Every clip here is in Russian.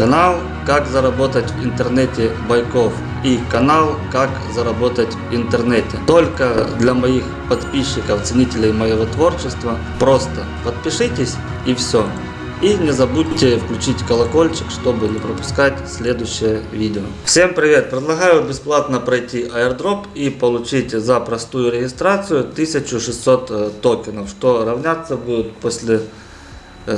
Канал «Как заработать в интернете Байков» и канал «Как заработать в интернете». Только для моих подписчиков, ценителей моего творчества. Просто подпишитесь и все. И не забудьте включить колокольчик, чтобы не пропускать следующее видео. Всем привет! Предлагаю бесплатно пройти airdrop и получить за простую регистрацию 1600 токенов, что равняться будет после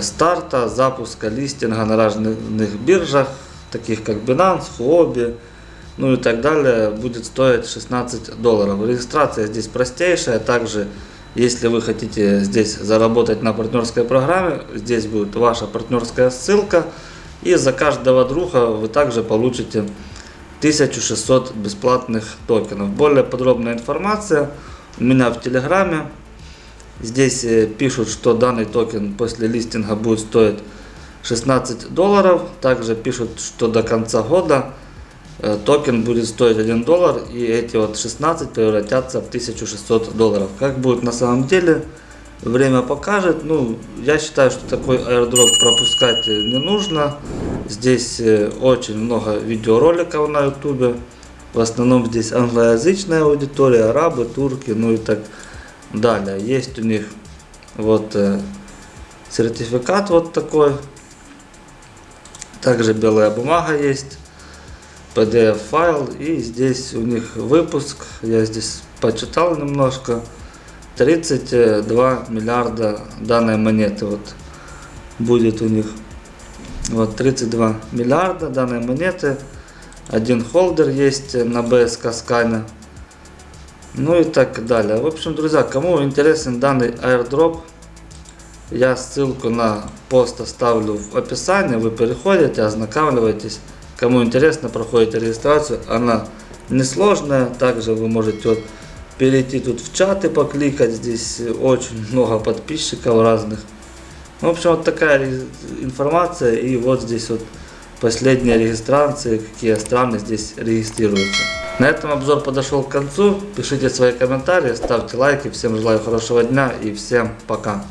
старта, запуска листинга на разных биржах, таких как Binance, Huobi, ну и так далее, будет стоить 16 долларов. Регистрация здесь простейшая, также если вы хотите здесь заработать на партнерской программе, здесь будет ваша партнерская ссылка, и за каждого друга вы также получите 1600 бесплатных токенов. Более подробная информация у меня в Телеграме. Здесь э, пишут, что данный токен после листинга будет стоить 16 долларов. Также пишут, что до конца года э, токен будет стоить 1 доллар и эти вот 16 превратятся в 1600 долларов. Как будет на самом деле, время покажет. Ну, я считаю, что такой airdrop пропускать не нужно. Здесь э, очень много видеороликов на ютубе. В основном здесь англоязычная аудитория, арабы, турки, ну и так далее Далее есть у них вот э, сертификат вот такой. Также белая бумага есть. PDF файл и здесь у них выпуск. Я здесь почитал немножко. 32 миллиарда данной монеты вот будет у них. Вот 32 миллиарда данной монеты. Один холдер есть на BSK скане ну и так далее. В общем, друзья, кому интересен данный airdrop, я ссылку на пост оставлю в описании. Вы переходите, ознакомливаетесь. Кому интересно, проходите регистрацию. Она несложная. Также вы можете вот перейти тут в чаты, покликать. Здесь очень много подписчиков разных. В общем, вот такая информация. И вот здесь вот последние регистрации, какие страны здесь регистрируются. На этом обзор подошел к концу. Пишите свои комментарии, ставьте лайки. Всем желаю хорошего дня и всем пока.